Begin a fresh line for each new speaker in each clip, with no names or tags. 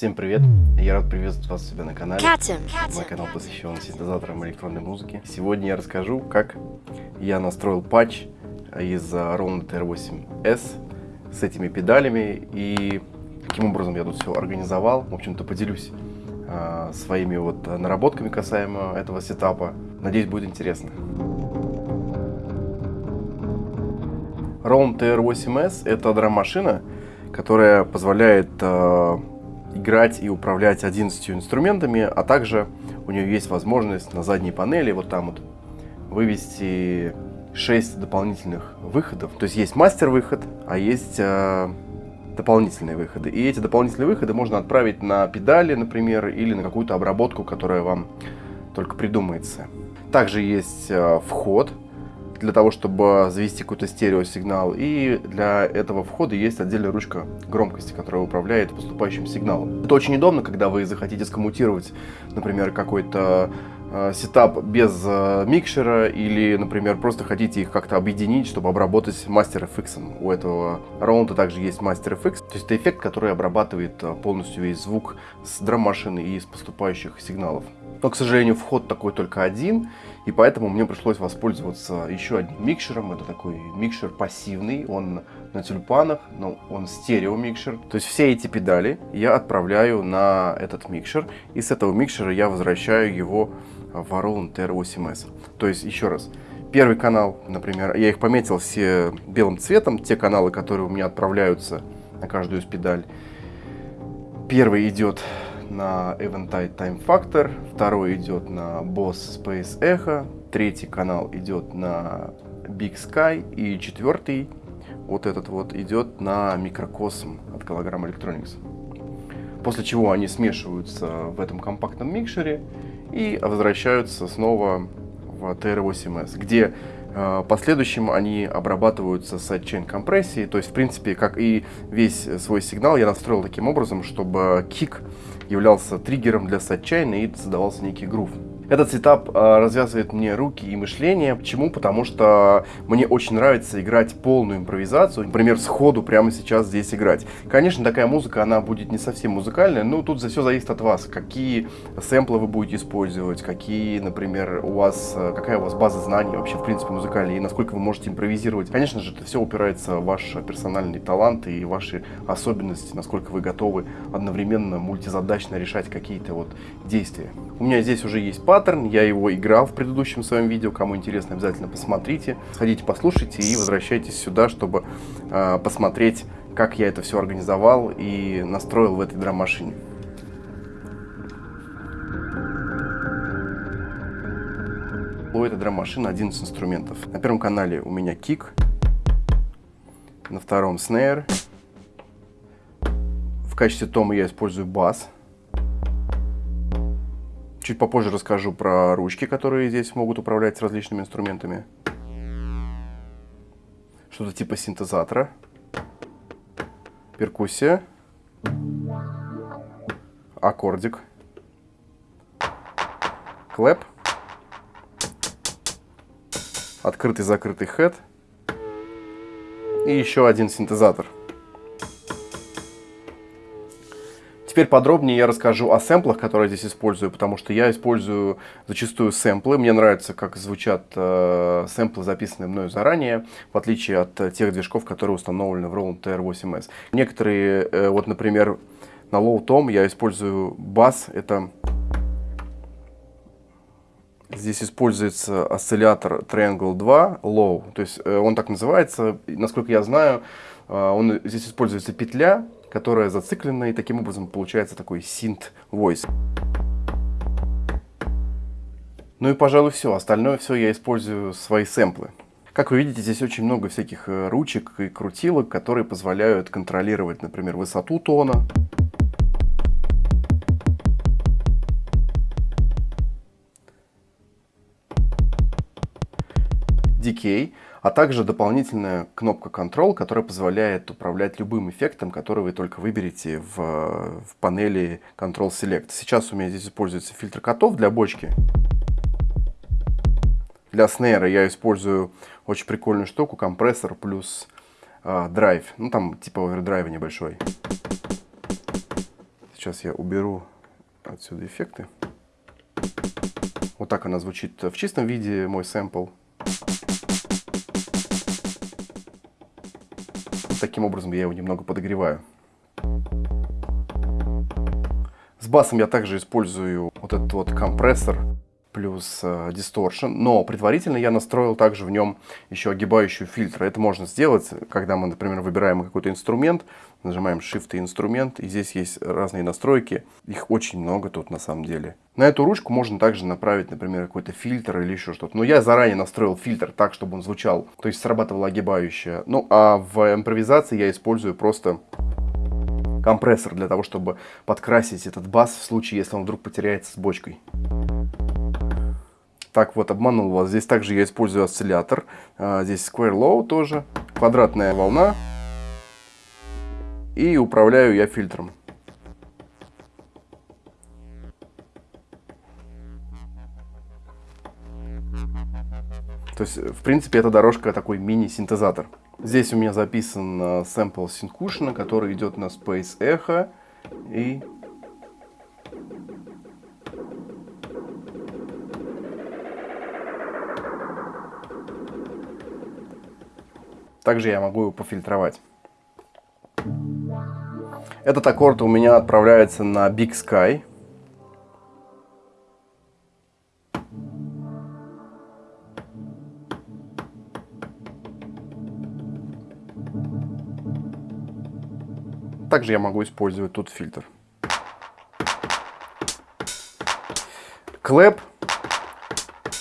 Всем привет! Я рад приветствовать вас у себя на канале. Мой канал посвящен синтезаторам электронной музыки. Сегодня я расскажу, как я настроил патч из Roland R8S с этими педалями и каким образом я тут все организовал. В общем-то, поделюсь а, своими вот наработками касаемо этого сетапа. Надеюсь, будет интересно. Roland R8S это драм-машина, которая позволяет а, играть и управлять 11 инструментами, а также у нее есть возможность на задней панели вот там вот вывести 6 дополнительных выходов. То есть есть мастер-выход, а есть э, дополнительные выходы. И эти дополнительные выходы можно отправить на педали, например, или на какую-то обработку, которая вам только придумается. Также есть э, вход, для того, чтобы завести какой-то стереосигнал. И для этого входа есть отдельная ручка громкости, которая управляет поступающим сигналом. Это очень удобно, когда вы захотите скоммутировать, например, какой-то э, сетап без э, микшера или, например, просто хотите их как-то объединить, чтобы обработать Master FX. У этого раунда также есть Master FX, то есть это эффект, который обрабатывает э, полностью весь звук с драм-машины и из поступающих сигналов. Но, к сожалению, вход такой только один, и поэтому мне пришлось воспользоваться еще одним микшером. Это такой микшер пассивный, он на тюльпанах, но он стерео микшер. То есть все эти педали я отправляю на этот микшер, и с этого микшера я возвращаю его в Roland TR8S. То есть, еще раз, первый канал, например, я их пометил все белым цветом, те каналы, которые у меня отправляются на каждую из педаль. Первый идет на Eventide Time Factor, второй идет на Boss Space Echo, третий канал идет на Big Sky и четвертый, вот этот вот, идет на Microcosm от Galagram Electronics. После чего они смешиваются в этом компактном микшере и возвращаются снова в TR8S, где э, последующим они обрабатываются с sidechain компрессией, то есть, в принципе, как и весь свой сигнал, я настроил таким образом, чтобы кик являлся триггером для сатчайна и создавался некий грув. Этот сетап э, развязывает мне руки и мышление. Почему? Потому что мне очень нравится играть полную импровизацию. Например, сходу прямо сейчас здесь играть. Конечно, такая музыка, она будет не совсем музыкальная, но тут все зависит от вас. Какие сэмплы вы будете использовать, какие, например, у вас, э, какая у вас база знаний вообще, в принципе, музыкальная, и насколько вы можете импровизировать. Конечно же, это все упирается в ваш персональный талант и ваши особенности, насколько вы готовы одновременно мультизадачно решать какие-то вот действия. У меня здесь уже есть пад, паттерн, я его играл в предыдущем своем видео, кому интересно, обязательно посмотрите, сходите послушайте и возвращайтесь сюда, чтобы э, посмотреть, как я это все организовал и настроил в этой драм-машине. У этой драм-машины 11 инструментов. На первом канале у меня кик, на втором снейр. В качестве тома я использую бас. Чуть попозже расскажу про ручки, которые здесь могут управлять с различными инструментами. Что-то типа синтезатора. Перкуссия. Аккордик. Клэп. Открытый-закрытый хэт. И еще один синтезатор. Теперь подробнее я расскажу о сэмплах, которые я здесь использую, потому что я использую зачастую сэмплы. Мне нравится, как звучат э, сэмплы, записанные мною заранее, в отличие от э, тех движков, которые установлены в Roland TR8S. Некоторые, э, вот, например, на Low Tom я использую бас. Это Здесь используется осциллятор Triangle 2 Low, то есть э, он так называется. Насколько я знаю, э, он, здесь используется петля, которая зациклена, и таким образом получается такой синт voice. Ну и, пожалуй, все. Остальное все я использую свои сэмплы. Как вы видите, здесь очень много всяких э, ручек и крутилок, которые позволяют контролировать, например, высоту тона. Decay а также дополнительная кнопка Control, которая позволяет управлять любым эффектом, который вы только выберете в, в панели Control Select. Сейчас у меня здесь используется фильтр котов для бочки. Для снейра я использую очень прикольную штуку, компрессор плюс э, драйв. Ну там типа овердрайва небольшой. Сейчас я уберу отсюда эффекты. Вот так она звучит в чистом виде, мой сэмпл. Таким образом я его немного подогреваю. С басом я также использую вот этот вот компрессор плюс э, distortion, но предварительно я настроил также в нем еще огибающую фильтр. Это можно сделать, когда мы, например, выбираем какой-то инструмент, нажимаем Shift и инструмент, и здесь есть разные настройки, их очень много тут на самом деле. На эту ручку можно также направить, например, какой-то фильтр или еще что-то. Но я заранее настроил фильтр так, чтобы он звучал, то есть срабатывала огибающая. Ну а в импровизации я использую просто компрессор для того, чтобы подкрасить этот бас в случае, если он вдруг потеряется с бочкой. Так вот, обманул вас. Здесь также я использую осциллятор. А, здесь Square Low тоже. Квадратная волна. И управляю я фильтром. То есть, в принципе, эта дорожка такой мини-синтезатор. Здесь у меня записан сэмпл Syncushion, который идет на Space Echo. И Также я могу его пофильтровать. Этот аккорд у меня отправляется на Big Sky. Также я могу использовать тут фильтр. Клэп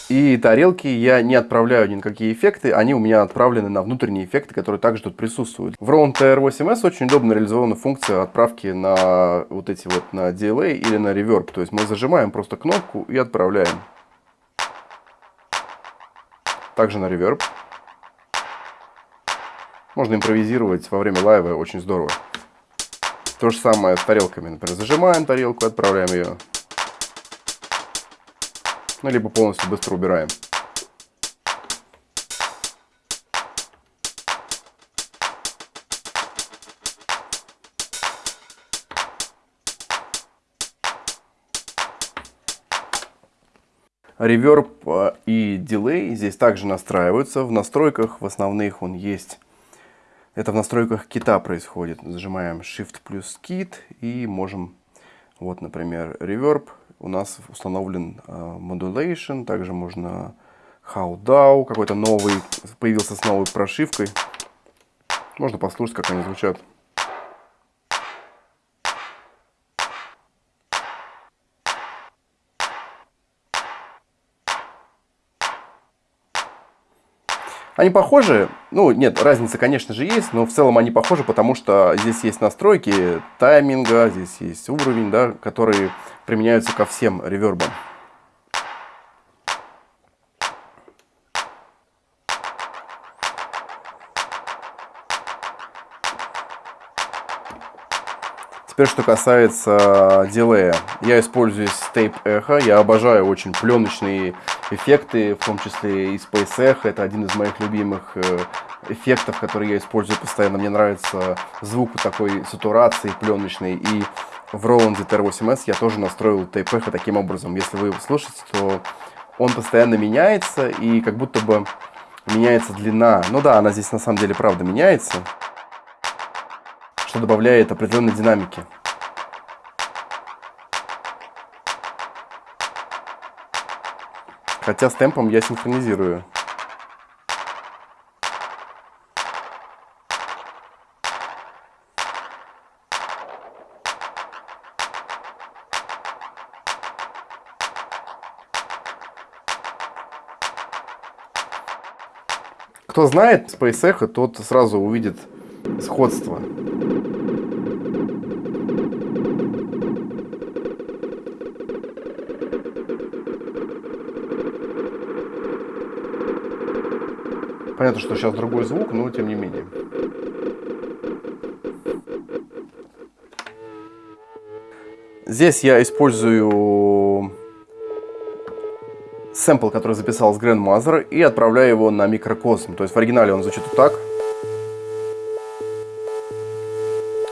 и тарелки я не отправляю ни на какие эффекты, они у меня отправлены на внутренние эффекты, которые также тут присутствуют. В Round TR8S очень удобно реализована функция отправки на вот эти вот, на delay или на reverb. То есть мы зажимаем просто кнопку и отправляем. Также на reverb. Можно импровизировать во время лайва, очень здорово. То же самое с тарелками. Например, зажимаем тарелку, отправляем ее ну, либо полностью быстро убираем. Реверб а, и дилей здесь также настраиваются. В настройках в основных он есть. Это в настройках кита происходит. Зажимаем Shift плюс кит и можем, вот, например, реверб у нас установлен uh, Modulation, также можно How DAO, какой-то новый, появился с новой прошивкой. Можно послушать, как они звучат. Они похожи, ну нет, разница, конечно же, есть, но в целом они похожи, потому что здесь есть настройки тайминга, здесь есть уровень, да, которые применяются ко всем ревербам. Теперь, что касается дилея. Я использую Tape Echo. Я обожаю очень пленочные эффекты, в том числе и Space Echo. Это один из моих любимых э, эффектов, которые я использую постоянно. Мне нравится звук такой сатурации пленочной. И в Roland ZR8S я тоже настроил Echo таким образом. Если вы его слушаете, то он постоянно меняется и как будто бы меняется длина. Ну да, она здесь на самом деле правда меняется что добавляет определенной динамики. Хотя с темпом я синхронизирую. Кто знает Space Echo, тот сразу увидит сходство. Понятно, что сейчас другой звук, но тем не менее. Здесь я использую сэмпл, который записал с Grandmother, и отправляю его на микрокосм. То есть в оригинале он звучит вот так.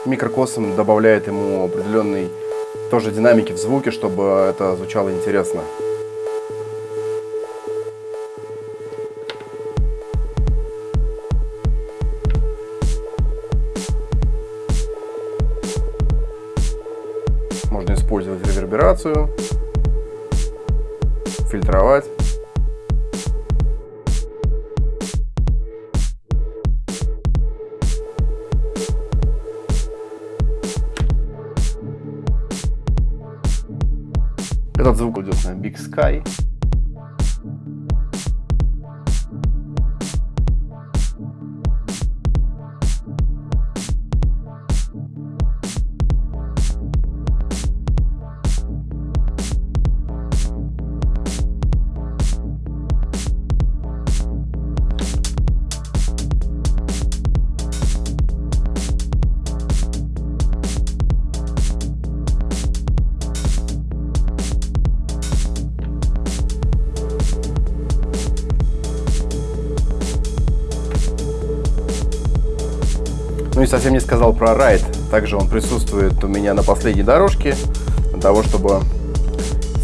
Микрокосм добавляет ему определенный тоже динамики в звуке, чтобы это звучало интересно. Реверберацию, фильтровать. Этот звук идет на Big Sky. Ну и совсем не сказал про райд. Также он присутствует у меня на последней дорожке, для того, чтобы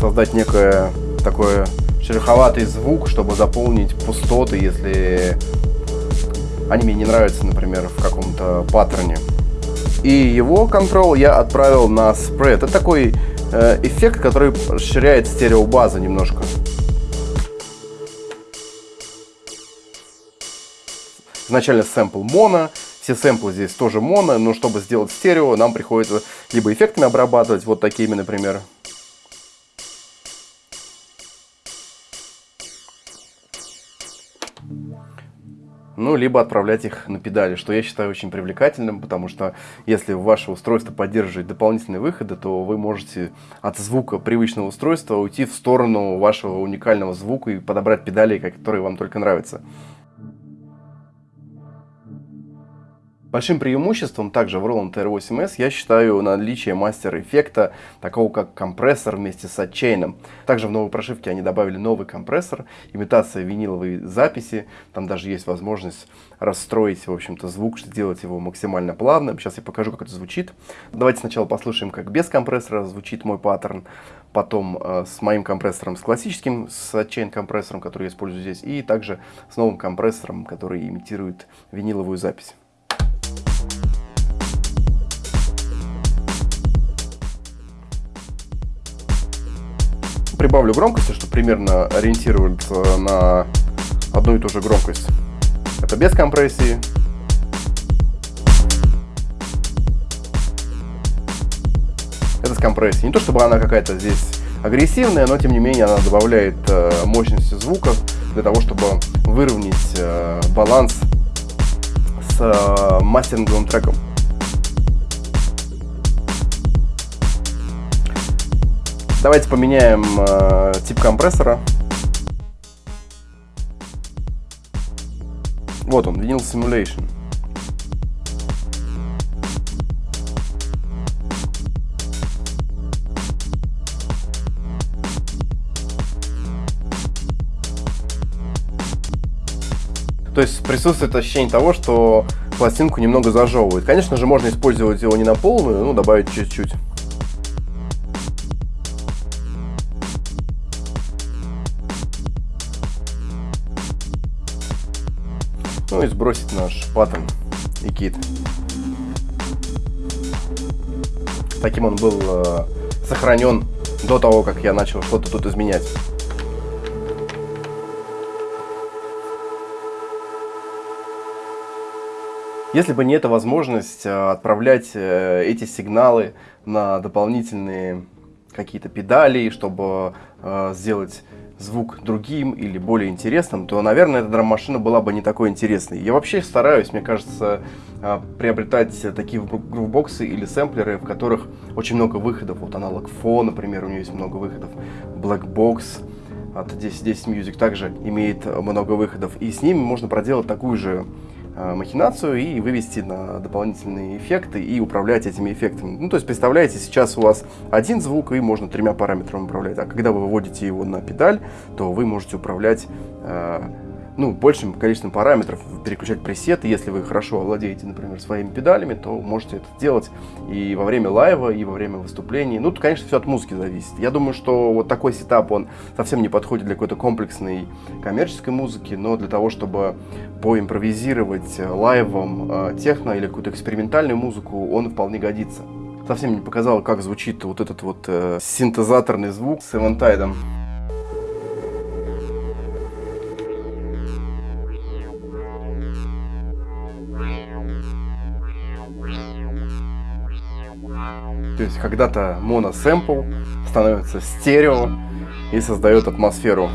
создать некое такое шероховатый звук, чтобы заполнить пустоты, если они мне не нравятся, например, в каком-то паттерне. И его контрол я отправил на спред. Это такой э, эффект, который расширяет стереобазу немножко. Изначально сэмпл моно, все сэмплы здесь тоже моно, но чтобы сделать стерео, нам приходится либо эффектами обрабатывать, вот такими, например. Ну, либо отправлять их на педали, что я считаю очень привлекательным, потому что если ваше устройство поддерживает дополнительные выходы, то вы можете от звука привычного устройства уйти в сторону вашего уникального звука и подобрать педали, которые вам только нравятся. Большим преимуществом также в Roland R8S я считаю наличие мастер-эффекта, такого как компрессор вместе с отчейном. Также в новой прошивке они добавили новый компрессор, имитация виниловой записи. Там даже есть возможность расстроить, в общем-то, звук, сделать его максимально плавным. Сейчас я покажу, как это звучит. Давайте сначала послушаем, как без компрессора звучит мой паттерн. Потом э, с моим компрессором, с классическим, с отчейн компрессором, который я использую здесь. И также с новым компрессором, который имитирует виниловую запись. Прибавлю громкости, чтобы примерно ориентироваться на одну и ту же громкость. Это без компрессии. Это с компрессией. Не то чтобы она какая-то здесь агрессивная, но тем не менее она добавляет э, мощности звука для того, чтобы выровнять э, баланс с э, мастеринговым треком. Давайте поменяем э, тип компрессора. Вот он, Vinyl Simulation. То есть присутствует ощущение того, что пластинку немного зажевывает. Конечно же, можно использовать его не на полную, ну, добавить чуть-чуть. Сбросить наш паттерн и кит. Таким он был э, сохранен до того, как я начал что-то тут изменять. Если бы не эта возможность э, отправлять э, эти сигналы на дополнительные какие-то педали, чтобы э, сделать звук другим или более интересным, то, наверное, эта драм-машина была бы не такой интересной. Я вообще стараюсь, мне кажется, а, приобретать такие грувбоксы или сэмплеры, в которых очень много выходов. Вот аналог Фо, например, у нее есть много выходов. Black Box от 10, 10 Music также имеет много выходов. И с ними можно проделать такую же Э, махинацию и вывести на дополнительные эффекты и управлять этими эффектами. Ну, то есть, представляете, сейчас у вас один звук, и можно тремя параметрами управлять. А когда вы выводите его на педаль, то вы можете управлять э, ну, большим количеством параметров переключать пресеты. Если вы хорошо владеете, например, своими педалями, то можете это делать и во время лайва, и во время выступлений. Ну, конечно, все от музыки зависит. Я думаю, что вот такой сетап, он совсем не подходит для какой-то комплексной коммерческой музыки, но для того, чтобы поимпровизировать лайвом э, техно или какую-то экспериментальную музыку, он вполне годится. Совсем не показал, как звучит вот этот вот э, синтезаторный звук с Эвантайдом. То есть когда-то моносэмпл становится стерео и создает атмосферу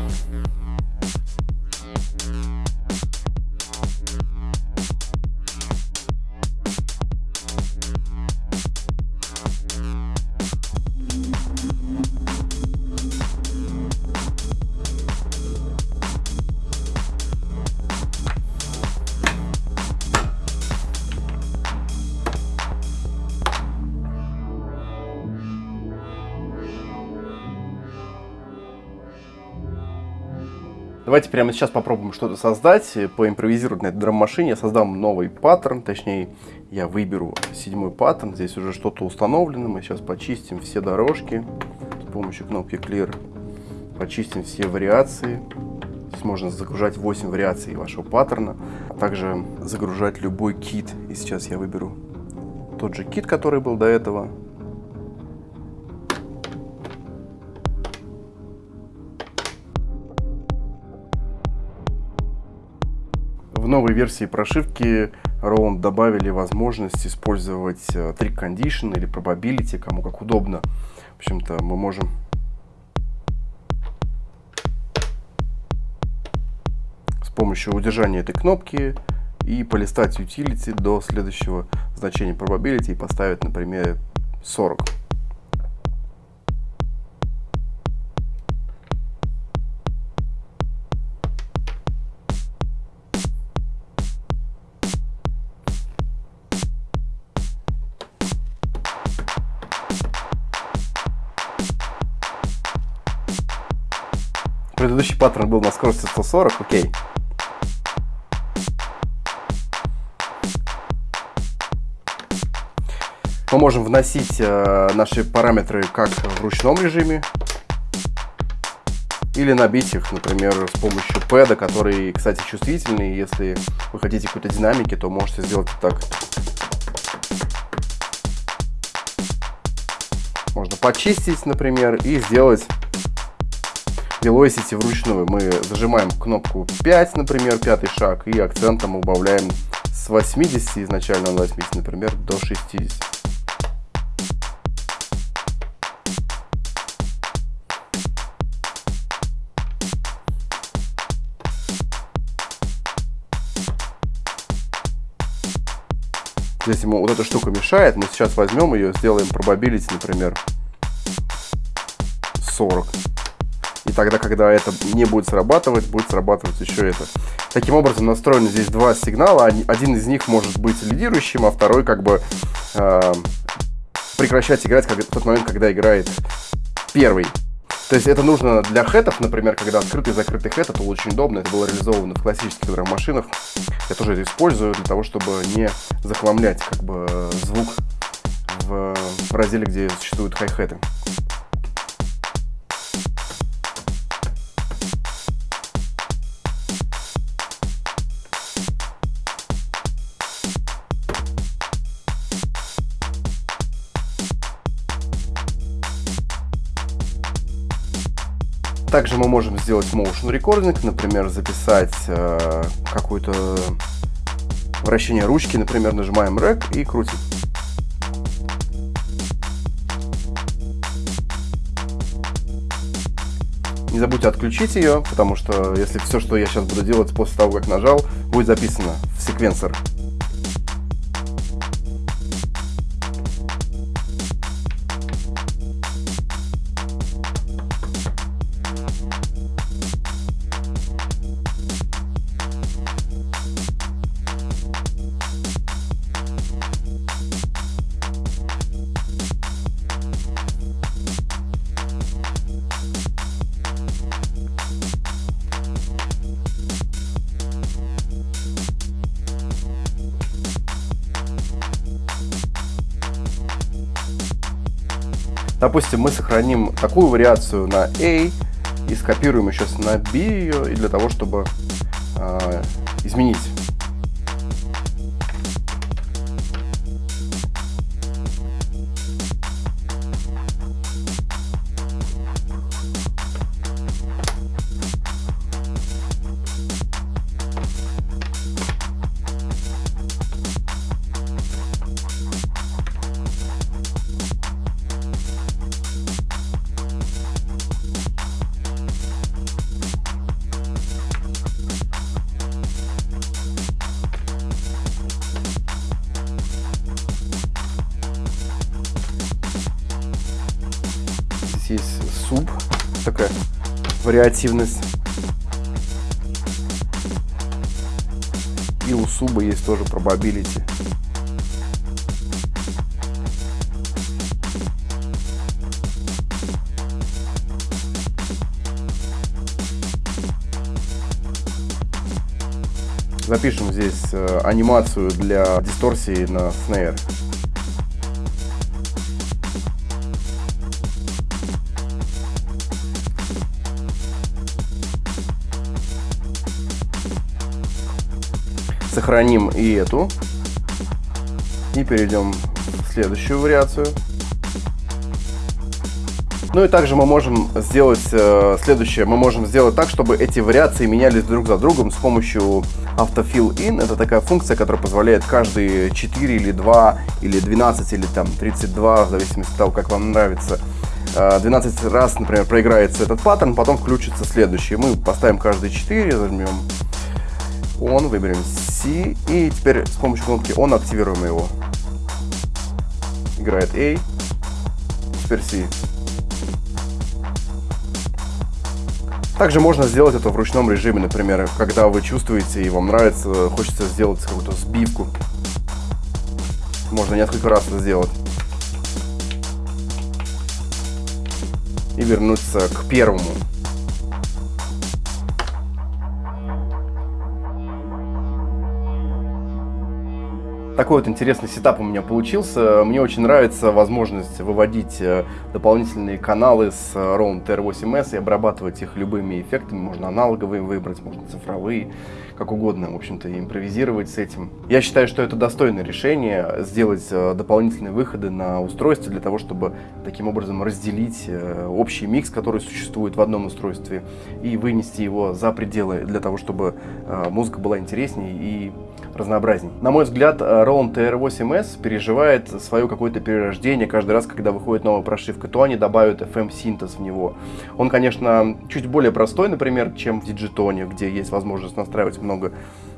Давайте прямо сейчас попробуем что-то создать, поимпровизировать на этой драм-машине. Я создам новый паттерн, точнее, я выберу седьмой паттерн. Здесь уже что-то установлено. Мы сейчас почистим все дорожки с помощью кнопки Clear. Почистим все вариации. Здесь можно загружать 8 вариаций вашего паттерна, а также загружать любой кит. И сейчас я выберу тот же кит, который был до этого. Новой версии прошивки Roland добавили возможность использовать э, trick condition или probability, кому как удобно. В общем-то, мы можем с помощью удержания этой кнопки и полистать utility до следующего значения probability и поставить, например, 40. Предыдущий паттерн был на скорости 140, окей. Мы можем вносить э, наши параметры как в ручном режиме, или набить их, например, с помощью пэда, который, кстати, чувствительный. Если вы хотите какой-то динамики, то можете сделать так. Можно почистить, например, и сделать Velocity вручную мы зажимаем кнопку 5, например, пятый шаг, и акцентом убавляем с 80, изначально 80, например, до 60. Здесь ему вот эта штука мешает, мы сейчас возьмем ее, сделаем probability, например, 40. И тогда, когда это не будет срабатывать, будет срабатывать еще это. Таким образом, настроены здесь два сигнала. Один из них может быть лидирующим, а второй как бы э, прекращать играть как, в тот момент, когда играет первый. То есть это нужно для хэтов, например, когда открытый и закрытый хэт, это очень удобно. Это было реализовано в классических драм-машинах. Я тоже это использую для того, чтобы не захламлять как бы звук в, разделе, где существуют хай-хэты. Также мы можем сделать motion recording, например, записать э, какое-то вращение ручки, например, нажимаем REC и крутим. Не забудьте отключить ее, потому что если все, что я сейчас буду делать после того, как нажал, будет записано в секвенсор. Допустим, мы сохраним такую вариацию на A и скопируем еще на B ее, и для того, чтобы э, изменить вариативность. И у суба есть тоже probability. Запишем здесь э, анимацию для дисторсии на снейр. Сохраним и эту. И перейдем в следующую вариацию. Ну и также мы можем сделать э, следующее. Мы можем сделать так, чтобы эти вариации менялись друг за другом с помощью Autofill In. Это такая функция, которая позволяет каждые 4 или 2 или 12 или там 32, в зависимости от того, как вам нравится, 12 э, раз, например, проиграется этот паттерн, потом включится следующий. Мы поставим каждые 4, зажмем он, выберем C, и теперь с помощью кнопки On активируем его. Играет A, теперь C. Также можно сделать это в ручном режиме, например, когда вы чувствуете и вам нравится, хочется сделать какую-то сбивку. Можно несколько раз это сделать. И вернуться к первому. Такой вот интересный сетап у меня получился. Мне очень нравится возможность выводить э, дополнительные каналы с Round TR8S и обрабатывать их любыми эффектами. Можно аналоговые выбрать, можно цифровые, как угодно, в общем-то, импровизировать с этим. Я считаю, что это достойное решение, сделать э, дополнительные выходы на устройстве для того, чтобы таким образом разделить э, общий микс, который существует в одном устройстве, и вынести его за пределы для того, чтобы музыка была интереснее и разнообразней. На мой взгляд, Roland TR8S переживает свое какое-то перерождение каждый раз, когда выходит новая прошивка, то они добавят FM-синтез в него. Он, конечно, чуть более простой, например, чем в Digitone, где есть возможность настраивать много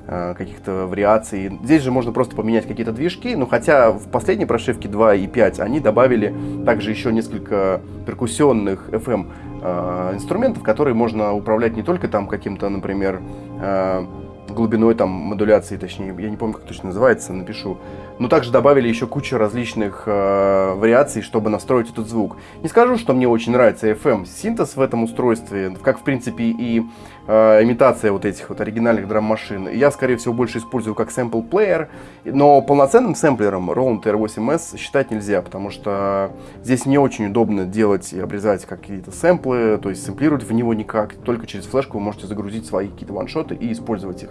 э, каких-то вариаций. Здесь же можно просто поменять какие-то движки, но хотя в последней прошивке 2 и 5 они добавили также еще несколько перкуссионных FM э, инструментов, которые можно управлять не только там каким-то, например, э, глубиной там модуляции, точнее, я не помню, как точно называется, напишу. Но также добавили еще кучу различных э, вариаций, чтобы настроить этот звук. Не скажу, что мне очень нравится FM синтез в этом устройстве, как в принципе и э, имитация вот этих вот оригинальных драм-машин. Я, скорее всего, больше использую как сэмпл плеер, но полноценным сэмплером Roland R8S считать нельзя, потому что здесь не очень удобно делать и обрезать какие-то сэмплы, то есть сэмплировать в него никак, только через флешку вы можете загрузить свои какие-то ваншоты и использовать их.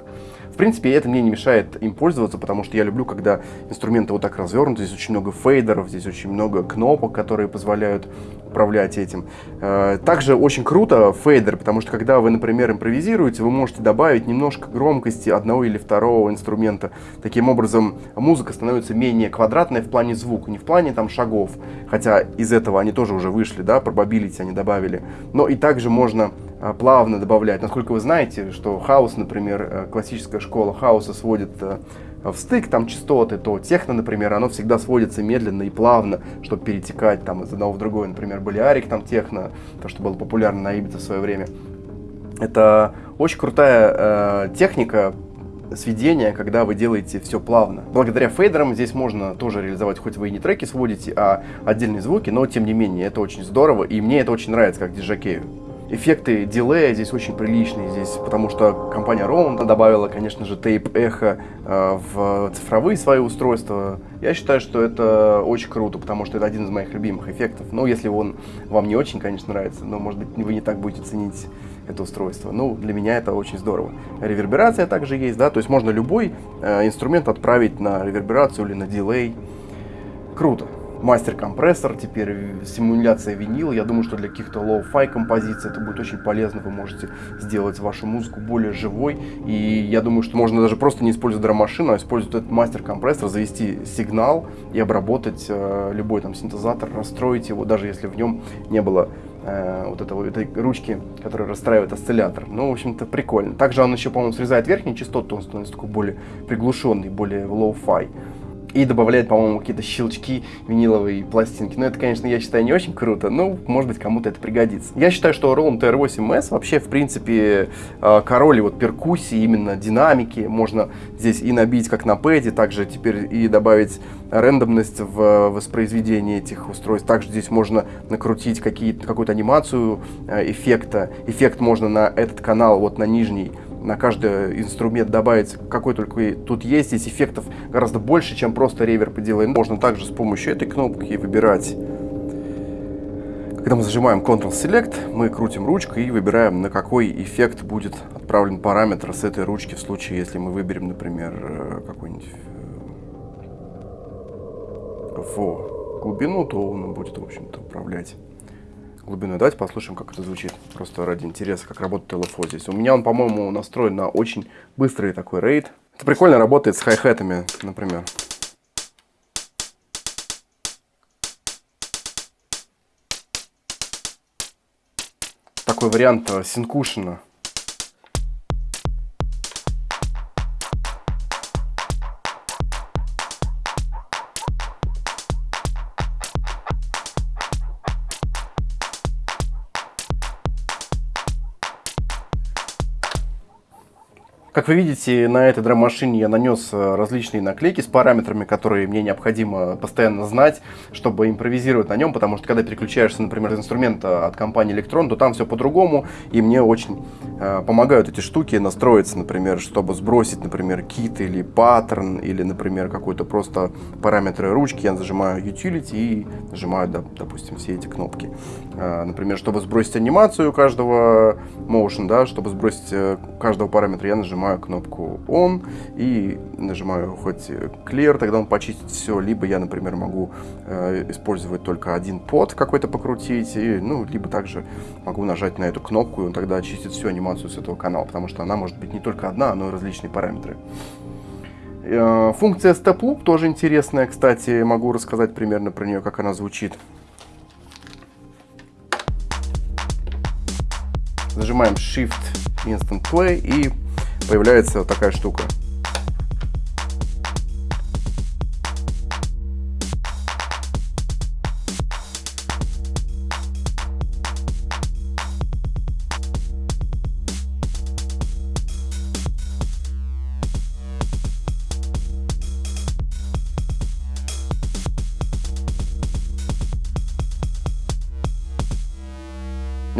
В принципе, это мне не мешает им пользоваться, потому что я люблю, когда инструменты вот так развернуты. Здесь очень много фейдеров, здесь очень много кнопок, которые позволяют управлять этим. Э, также очень круто фейдер, потому что когда вы, например, импровизируете, вы можете добавить немножко громкости одного или второго инструмента. Таким образом, музыка становится менее квадратной в плане звука, не в плане там шагов, хотя из этого они тоже уже вышли, да, probability они добавили. Но и также можно плавно добавлять. Насколько вы знаете, что хаос, например, э, классическая школа хаоса сводит э, в стык там частоты, то техно, например, оно всегда сводится медленно и плавно, чтобы перетекать там из одного в другое. Например, Болиарик там техно, то, что было популярно на Ибице в свое время. Это очень крутая э, техника сведения, когда вы делаете все плавно. Благодаря фейдерам здесь можно тоже реализовать, хоть вы и не треки сводите, а отдельные звуки, но тем не менее это очень здорово, и мне это очень нравится как диджакею. Эффекты дилея здесь очень приличные, здесь, потому что компания Roland добавила, конечно же, тейп эхо э, в цифровые свои устройства. Я считаю, что это очень круто, потому что это один из моих любимых эффектов. Ну, если он вам не очень, конечно, нравится, но, может быть, вы не так будете ценить это устройство. Ну, для меня это очень здорово. Реверберация также есть, да, то есть можно любой э, инструмент отправить на реверберацию или на дилей. Круто мастер-компрессор, теперь симуляция винила. Я думаю, что для каких-то lo-fi композиций это будет очень полезно. Вы можете сделать вашу музыку более живой. И я думаю, что можно даже просто не использовать драм-машину, а использовать этот мастер-компрессор, завести сигнал и обработать э, любой там синтезатор, расстроить его, даже если в нем не было э, вот этого, этой ручки, которая расстраивает осциллятор. Ну, в общем-то, прикольно. Также он еще, по-моему, срезает верхние частоты, он становится такой более приглушенный, более low-fi и добавляет, по-моему, какие-то щелчки виниловой пластинки. Но это, конечно, я считаю, не очень круто, но, может быть, кому-то это пригодится. Я считаю, что Roland TR8S вообще, в принципе, э, король вот перкуссии, именно динамики. Можно здесь и набить, как на пэде, также теперь и добавить рандомность в воспроизведении этих устройств. Также здесь можно накрутить какую-то анимацию э, эффекта. Эффект можно на этот канал, вот на нижний, на каждый инструмент добавить, какой только тут есть. Здесь эффектов гораздо больше, чем просто реверб и дилей. Можно также с помощью этой кнопки выбирать. Когда мы зажимаем Ctrl-Select, мы крутим ручкой и выбираем, на какой эффект будет отправлен параметр с этой ручки в случае, если мы выберем, например, э, какой-нибудь в э, глубину, то он будет, в общем-то, управлять глубиной. Давайте послушаем, как это звучит. Просто ради интереса, как работает LFO здесь. У меня он, по-моему, настроен на очень быстрый такой рейд. Это прикольно работает с хай-хетами, например. Такой вариант э, синкушена. Как вы видите, на этой драм-машине я нанес э, различные наклейки с параметрами, которые мне необходимо постоянно знать, чтобы импровизировать на нем, потому что когда переключаешься, например, из инструмента от компании Electron, то там все по-другому, и мне очень э, помогают эти штуки настроиться, например, чтобы сбросить, например, кит или паттерн, или, например, какой-то просто параметры ручки, я зажимаю Utility и нажимаю, да, допустим, все эти кнопки. Э, например, чтобы сбросить анимацию каждого motion, да, чтобы сбросить э, каждого параметра, я нажимаю нажимаю кнопку On и нажимаю хоть Clear, тогда он почистит все. Либо я, например, могу э, использовать только один под какой-то покрутить, и, ну, либо также могу нажать на эту кнопку, и он тогда очистит всю анимацию с этого канала, потому что она может быть не только одна, но и различные параметры. Э, функция Step Loop тоже интересная, кстати, могу рассказать примерно про нее, как она звучит. Зажимаем Shift Instant Play и появляется вот такая штука.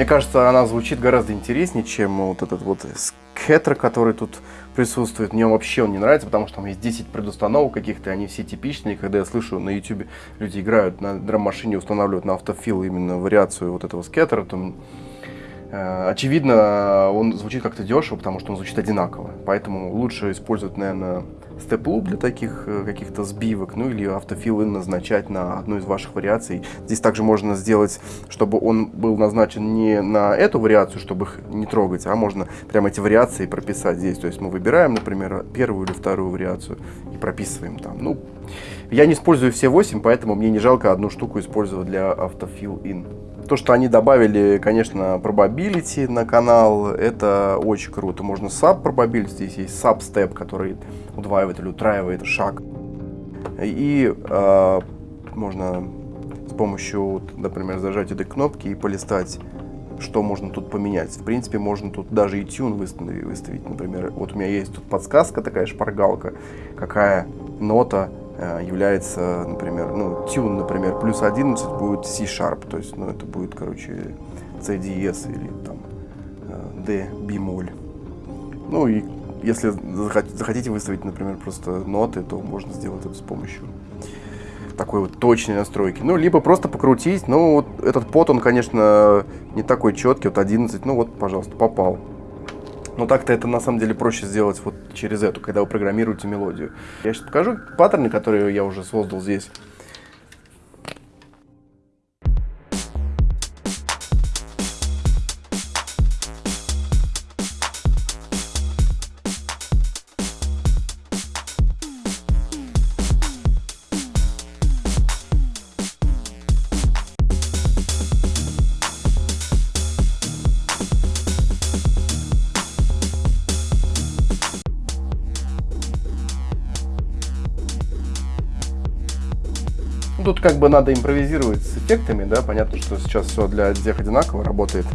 Мне кажется, она звучит гораздо интереснее, чем вот этот вот скеттер, который тут присутствует. Мне вообще он не нравится, потому что там есть 10 предустановок каких-то, они все типичные. Когда я слышу на YouTube, люди играют на драм-машине, устанавливают на автофил именно вариацию вот этого скеттера, то очевидно, он звучит как-то дешево, потому что он звучит одинаково. Поэтому лучше использовать, наверное, степ-луп для таких э, каких-то сбивок, ну или автофилы назначать на одну из ваших вариаций. Здесь также можно сделать, чтобы он был назначен не на эту вариацию, чтобы их не трогать, а можно прямо эти вариации прописать здесь. То есть мы выбираем, например, первую или вторую вариацию и прописываем там. Ну, я не использую все 8, поэтому мне не жалко одну штуку использовать для автофил in. То, что они добавили, конечно, probability на канал, это очень круто. Можно sub probability, здесь есть step, который удваивает или утраивает шаг. И э, можно с помощью, например, зажать этой кнопки и полистать, что можно тут поменять. В принципе, можно тут даже и тюн выставить, выставить. Например, вот у меня есть тут подсказка, такая шпаргалка, какая нота является, например, ну, тюн, например, плюс 11 будет C-sharp, то есть, ну, это будет, короче, C диез или там э, D бемоль. Ну и если захотите выставить, например, просто ноты, то можно сделать это с помощью такой вот точной настройки. Ну, либо просто покрутить. Ну, вот этот под, он, конечно, не такой четкий. Вот 11, ну вот, пожалуйста, попал. Но так-то это на самом деле проще сделать вот через эту, когда вы программируете мелодию. Я сейчас покажу паттерны, которые я уже создал здесь. Тут как бы надо импровизировать с эффектами, да, понятно, что сейчас все для всех одинаково работает.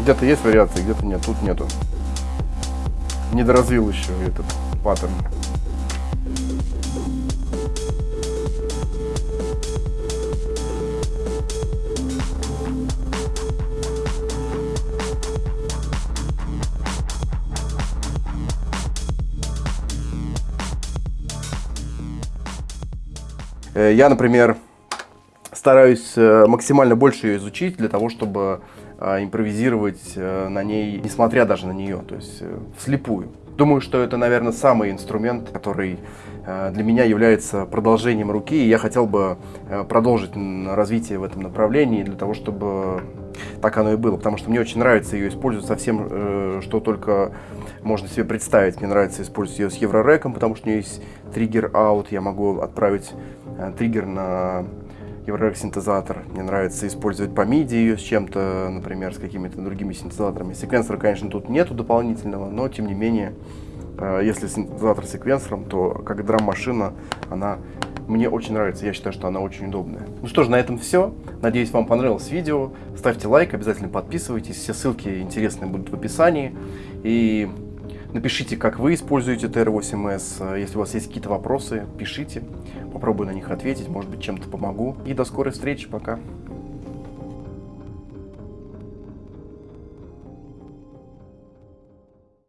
Где-то есть вариации, где-то нет, тут нету. Недоразвил еще этот паттерн. Я, например, стараюсь э, максимально больше ее изучить для того, чтобы э, импровизировать на ней, несмотря даже на нее, то есть вслепую. Думаю, что это, наверное, самый инструмент, который для меня является продолжением руки, и я хотел бы продолжить развитие в этом направлении для того, чтобы так оно и было, потому что мне очень нравится ее использовать со всем, что только можно себе представить. Мне нравится использовать ее с Еврореком, потому что у нее есть триггер out, я могу отправить Э, триггер на Eurorack синтезатор. Мне нравится использовать по MIDI ее с чем-то, например, с какими-то другими синтезаторами. Секвенсора, конечно, тут нету дополнительного, но тем не менее, э, если синтезатор секвенсором, то как драм-машина она мне очень нравится, я считаю, что она очень удобная. Ну что ж, на этом все. Надеюсь, вам понравилось видео. Ставьте лайк, обязательно подписывайтесь. Все ссылки интересные будут в описании. И Напишите, как вы используете TR8S. Если у вас есть какие-то вопросы, пишите. Попробую на них ответить, может быть, чем-то помогу. И до скорой встречи. Пока.